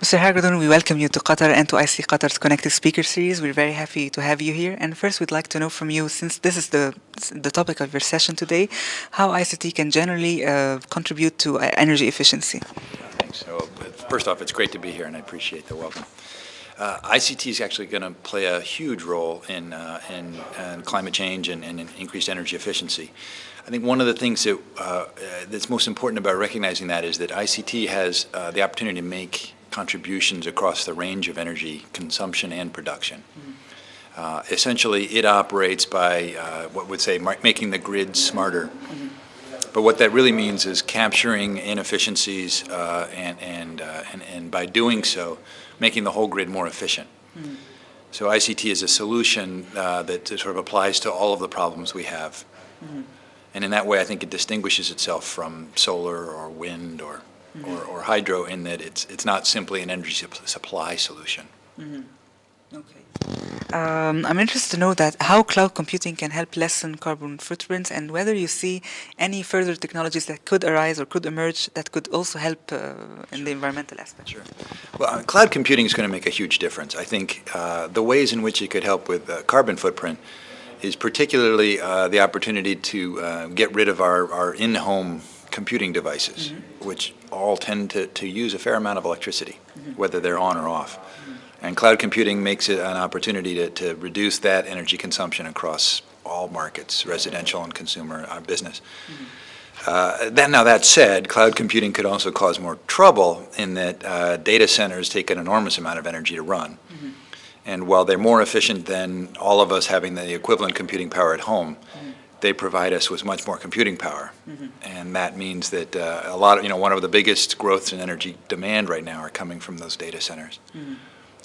Mr. Hargadon, we welcome you to Qatar and to ictQATAR's Connected Speaker Series. We're very happy to have you here. And first, we'd like to know from you, since this is the, the topic of your session today, how ICT can generally uh, contribute to uh, energy efficiency. Thanks. So, first off, it's great to be here, and I appreciate the welcome. Uh, ICT is actually going to play a huge role in, uh, in, in climate change and, and in increased energy efficiency. I think one of the things that, uh, that's most important about recognizing that is that ICT has uh, the opportunity to make contributions across the range of energy consumption and production. Uh, essentially, it operates by uh, what would say making the grid smarter. But what that really means is capturing inefficiencies uh, and, and, uh, and, and, by doing so, making the whole grid more efficient. So ICT is a solution uh, that sort of applies to all of the problems we have. And in that way, I think it distinguishes itself from solar or wind or mm -hmm. or, or, hydro in that it's, it's not simply an energy supply solution. Mm -hmm. Okay. Um, I'm interested to know that how cloud computing can help lessen carbon footprints and whether you see any further technologies that could arise or could emerge that could also help uh, in the environmental aspect. Sure. Well, uh, cloud computing is going to make a huge difference. I think uh, the ways in which it could help with uh, carbon footprint is particularly uh, the opportunity to uh, get rid of our, our in-home computing devices, mm -hmm. which all tend to, to use a fair amount of electricity, mm -hmm. whether they're on or off. Mm -hmm. And cloud computing makes it an opportunity to, to reduce that energy consumption across all markets, residential and consumer uh, business. Uh, that, now that said, cloud computing could also cause more trouble in that uh, data centers take an enormous amount of energy to run. And while they're more efficient than all of us having the equivalent computing power at home, they provide us with much more computing power. Mm -hmm. And that means that uh, a lot of, you know, one of the biggest growths in energy demand right now are coming from those data centers. Mm -hmm.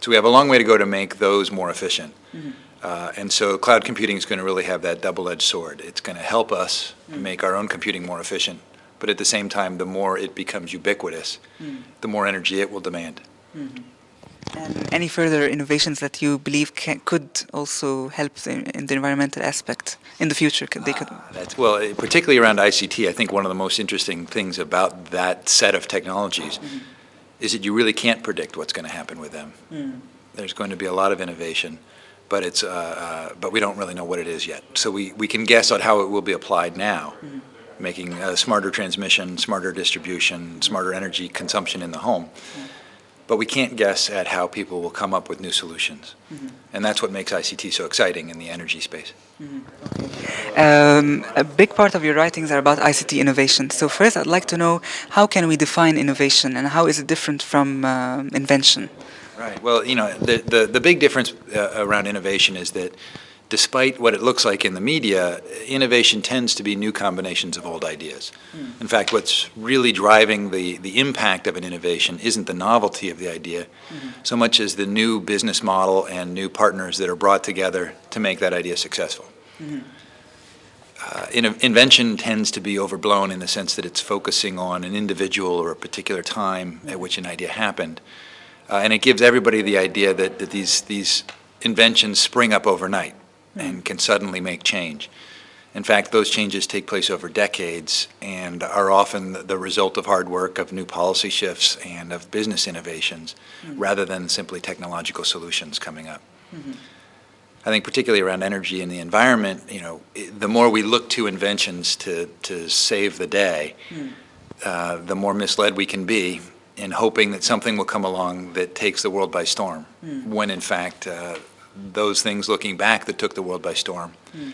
So we have a long way to go to make those more efficient. Mm -hmm. uh, and so cloud computing is going to really have that double-edged sword. It's going to help us make our own computing more efficient, but at the same time, the more it becomes ubiquitous, the more energy it will demand. And any further innovations that you believe can, could also help the, in the environmental aspect in the future? Could, they could. Uh, well, eh, particularly around ICT, I think one of the most interesting things about that set of technologies mm -hmm. is that you really can't predict what's going to happen with them. Mm. There's going to be a lot of innovation, but it's uh, uh, but we don't really know what it is yet. So we we can guess at how it will be applied now. Mm -hmm making smarter transmission, smarter distribution, smarter energy consumption in the home. Mm but we can't guess at how people will come up with new solutions. Mm -hmm. And that's what makes ICT so exciting in the energy space. Mm -hmm. okay. um, a big part of your writings are about ICT innovation. So first I'd like to know how can we define innovation and how is it different from uh, invention? Right, well, you know, the, the, the big difference uh, around innovation is that despite what it looks like in the media, innovation tends to be new combinations of old ideas. Mm. In fact, what's really driving the, the impact of an innovation isn't the novelty of the idea, mm -hmm. so much as the new business model and new partners that are brought together to make that idea successful. Mm -hmm. uh, in, invention tends to be overblown in the sense that it's focusing on an individual or a particular time at which an idea happened. Uh, and it gives everybody the idea that, that these, these inventions spring up overnight and can suddenly make change. In fact, those changes take place over decades and are often the result of hard work, of new policy shifts, and of business innovations, mm -hmm. rather than simply technological solutions coming up. Mm -hmm. I think particularly around energy and the environment, you know, the more we look to inventions to, to save the day, mm. uh, the more misled we can be in hoping that something will come along that takes the world by storm, mm. when in fact uh, those things looking back that took the world by storm mm.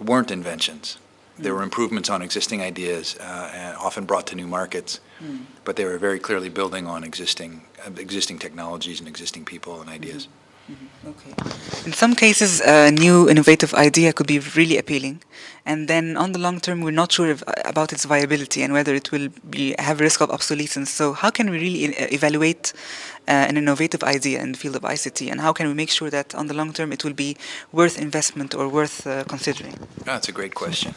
weren't inventions. Mm. They were improvements on existing ideas, uh, and often brought to new markets, mm. but they were very clearly building on existing uh, existing technologies and existing people and ideas. -hmm. -hmm. Okay. In some cases, a new innovative idea could be really appealing, and then on the long term, we're not sure if, about its viability and whether it will be have risk of obsolescence. So, how can we really uh, evaluate uh, an innovative idea in the field of ICT, and how can we make sure that on the long term it will be worth investment or worth uh, considering? Oh, that's a great question.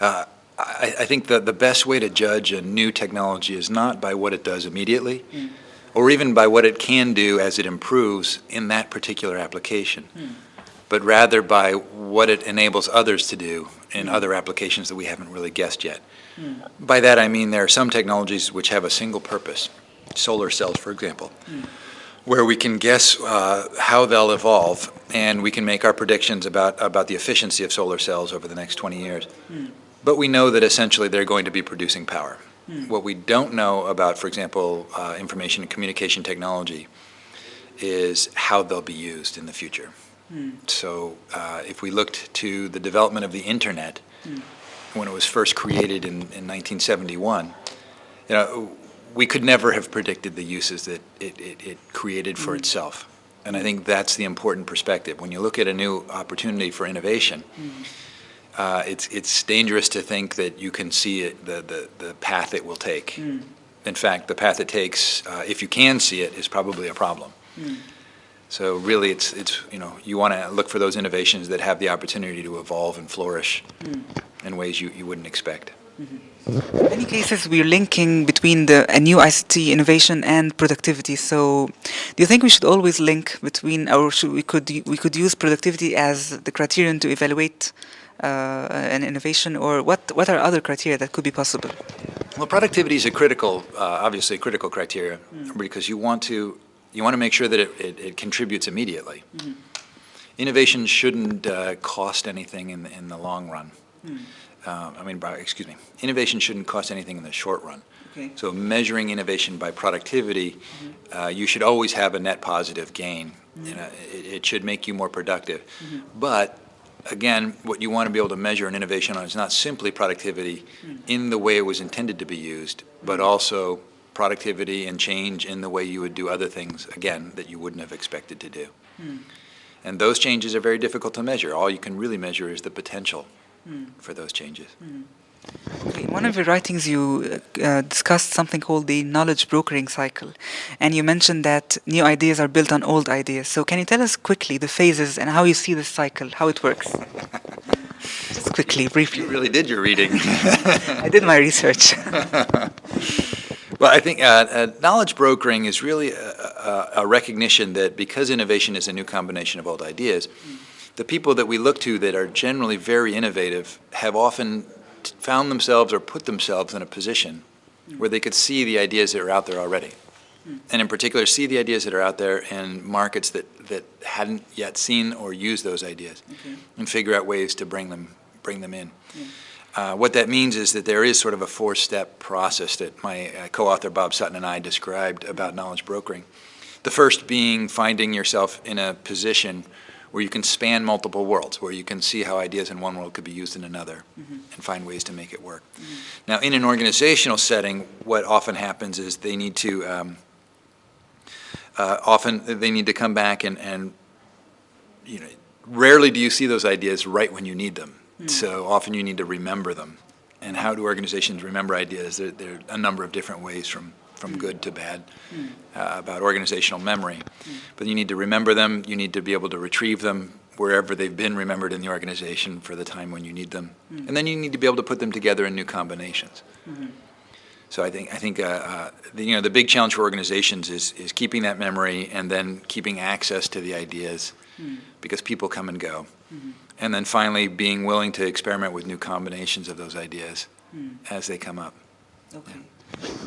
Uh, I, I, think that the best way to judge a new technology is not by what it does immediately. Mm or even by what it can do as it improves in that particular application, hmm. but rather by what it enables others to do in hmm. other applications that we haven't really guessed yet. Hmm. By that I mean there are some technologies which have a single purpose, solar cells, for example, where we can guess uh, how they'll evolve, and we can make our predictions about, about the efficiency of solar cells over the next 20 years. But we know that essentially they're going to be producing power. Hmm. What we don't know about, for example, uh, information and communication technology is how they'll be used in the future. Hmm. So uh, if we looked to the development of the internet, hmm. when it was first created in, in 1971, you know, we could never have predicted the uses that it, it, it created for itself. And I think that's the important perspective. When you look at a new opportunity for innovation, uh, it's, it's dangerous to think that you can see it, the, the, the path it will take. In fact, the path it takes, uh, if you can see it, is probably a problem. So really, it's, it's, you know, you want to look for those innovations that have the opportunity to evolve and flourish in ways you, you wouldn't expect. In many cases, we're linking between the a new ICT innovation and productivity. So, do you think we should always link between, or should we could we could use productivity as the criterion to evaluate uh, an innovation, or what what are other criteria that could be possible? Well, productivity is a critical, uh, obviously a critical criteria, because you want to, you want to make sure that it, it, it contributes immediately. Innovation shouldn't uh, cost anything in, the- in the long run. Uh, I mean, by, excuse me, innovation shouldn't cost anything in the short run. Okay. So measuring innovation by productivity, mm-hmm. uh, you should always have a net positive gain. Mm-hmm. You uh, know, it, it should make you more productive. Mm-hmm. But again, what you want to be able to measure an innovation on is not simply productivity mm. in the way it was intended to be used, but also productivity and change in the way you would do other things, again, that you wouldn't have expected to do. Mm. And those changes are very difficult to measure. All you can really measure is the potential for those changes. Okay, in one of your writings, you uh, uh, discussed something called the knowledge brokering cycle, and you mentioned that new ideas are built on old ideas. So, can you tell us quickly the phases and how you see this cycle, how it works? Just quickly, briefly. You really did your reading. I did my research. Well, I think uh, uh, knowledge brokering is really a, a, a recognition that because innovation is a new combination of old ideas, the people that we look to that are generally very innovative have often found themselves or put themselves in a position where they could see the ideas that are out there already. And in particular, see the ideas that are out there in markets that, that hadn't yet seen or used those ideas and figure out ways to bring them, bring them in. Uh, what that means is that there is sort of a four-step process that my uh, co-author Bob Sutton and I described about knowledge brokering. The first being finding yourself in a position where you can span multiple worlds, where you can see how ideas in one world could be used in another and find ways to make it work. Now, in an organizational setting, what often happens is they need to, um, uh, often they need to come back and, and, you know, rarely do you see those ideas right when you need them. So often you need to remember them. And how do organizations remember ideas? There, there are a number of different ways from, from mm. good to bad mm. uh, about organizational memory. Mm. But you need to remember them, you need to be able to retrieve them wherever they've been remembered in the organization for the time when you need them. And then you need to be able to put them together in new combinations. Mm-hmm. So I think, I think, uh, uh, the, you know, the big challenge for organizations is, is keeping that memory and then keeping access to the ideas because people come and go. Mm-hmm. And then finally, being willing to experiment with new combinations of those ideas as they come up. Okay.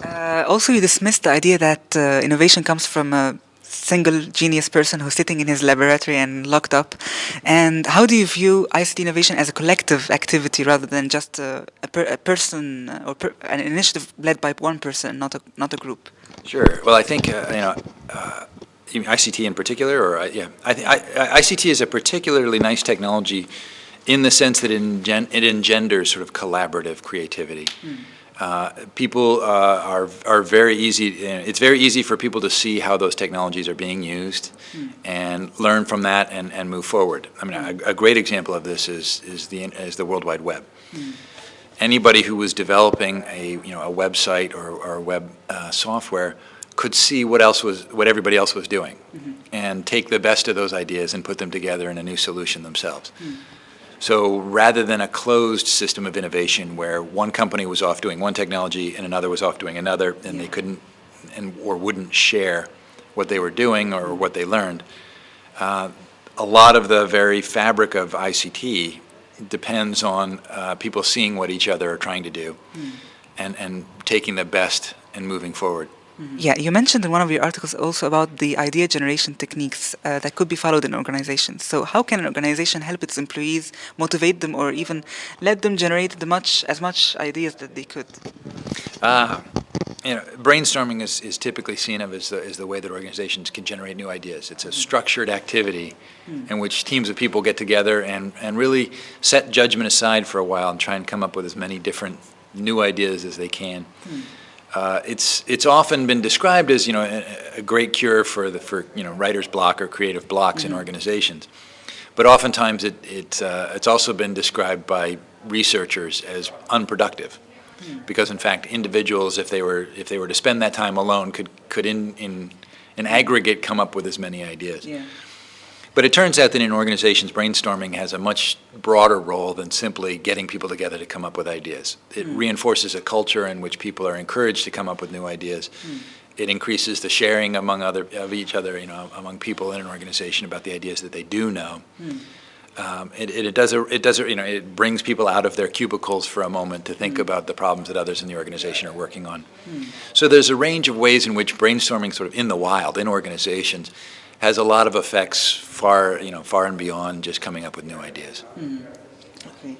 Uh, also, you dismissed the idea that uh, innovation comes from a single genius person who's sitting in his laboratory and locked up. And how do you view ICT innovation as a collective activity rather than just a, a, per, a person uh, or per, an initiative led by one person, not a not a group? Sure. Well, I think, uh, you know, uh, you mean ICT in particular, or, uh, yeah, I, I, ICT is a particularly nice technology in the sense that it engen- it engenders sort of collaborative creativity. Uh, People uh, are, are very easy, it's very easy for people to see how those technologies are being used and learn from that and, and move forward. I mean, a, a great example of this is, is the, is the World Wide Web. Anybody who was developing a, you know, a website or, or web uh, software could see what else was, what everybody else was doing and take the best of those ideas and put them together in a new solution themselves. So rather than a closed system of innovation where one company was off doing one technology and another was off doing another and they couldn't and or wouldn't share what they were doing or what they learned, uh, a lot of the very fabric of ICT depends on uh, people seeing what each other are trying to do and, and taking the best and moving forward. Yeah, you mentioned in one of your articles also about the idea generation techniques uh, that could be followed in organizations. So, how can an organization help its employees, motivate them, or even let them generate the much as much ideas that they could? Uh, you know, brainstorming is, is typically seen of as the, as the way that organizations can generate new ideas. It's a structured activity in which teams of people get together and, and really set judgment aside for a while and try and come up with as many different new ideas as they can. Uh, it's it's often been described as you know a, a great cure for the for you know writer's block or creative blocks in organizations, but oftentimes it it uh, it's also been described by researchers as unproductive, because in fact individuals if they were if they were to spend that time alone could could in in in aggregate come up with as many ideas. Yeah. But it turns out that in organizations, brainstorming has a much broader role than simply getting people together to come up with ideas. It hmm. reinforces a culture in which people are encouraged to come up with new ideas. Hmm. It increases the sharing among other of each other, you know, among people in an organization about the ideas that they do know. Hmm. Um, it, it, it does a, it does a, you know it brings people out of their cubicles for a moment to think about the problems that others in the organization are working on. So there's a range of ways in which brainstorming, sort of in the wild, in organizations, has a lot of effects far you know far and beyond just coming up with new ideas. Okay.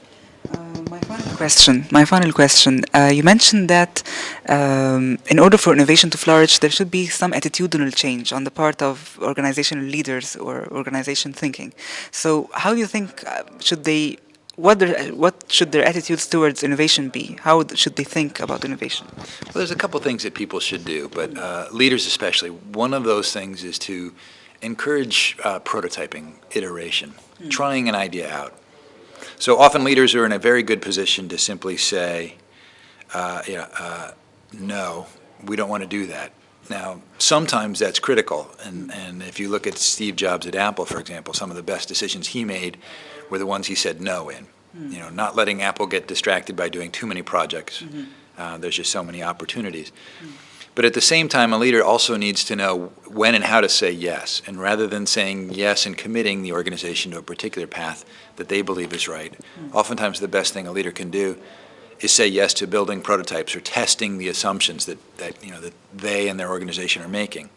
Uh, my final question. My final question. Uh, you mentioned that um, in order for innovation to flourish, there should be some attitudinal change on the part of organizational leaders or organization thinking. So, how do you think uh, should they? What their, what should their attitudes towards innovation be? How should they think about innovation? Well, there's a couple things that people should do, but uh, leaders especially. One of those things is to encourage uh, prototyping, iteration, trying an idea out. So often leaders are in a very good position to simply say, uh, you know, uh, no, we don't want to do that. Now, sometimes that's critical, and, and if you look at Steve Jobs at Apple, for example, some of the best decisions he made were the ones he said no in. You know, not letting Apple get distracted by doing too many projects. Uh, there's just so many opportunities. But at the same time, a leader also needs to know when and how to say yes. And rather than saying yes and committing the organization to a particular path that they believe is right, oftentimes the best thing a leader can do is say yes to building prototypes or testing the assumptions that, that you know that they and their organization are making.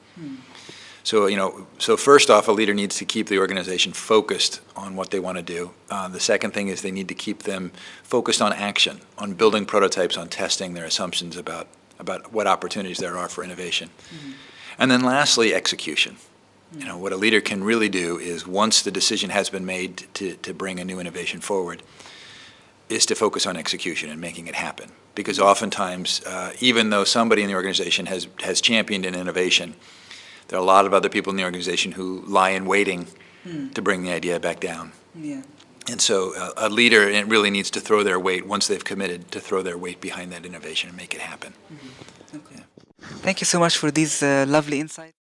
So you know, so first off, a leader needs to keep the organization focused on what they want to do. Uh, the second thing is they need to keep them focused on action, on building prototypes, on testing their assumptions about about what opportunities there are for innovation. And then lastly, execution. You know, what a leader can really do is once the decision has been made to, to bring a new innovation forward, is to focus on execution and making it happen. Because oftentimes, uh, even though somebody in the organization has, has championed an innovation, there are a lot of other people in the organization who lie in waiting to bring the idea back down. Yeah. And so uh, a leader really needs to throw their weight, once they've committed, to throw their weight behind that innovation and make it happen. Okay. Thank you so much for these uh, lovely insights.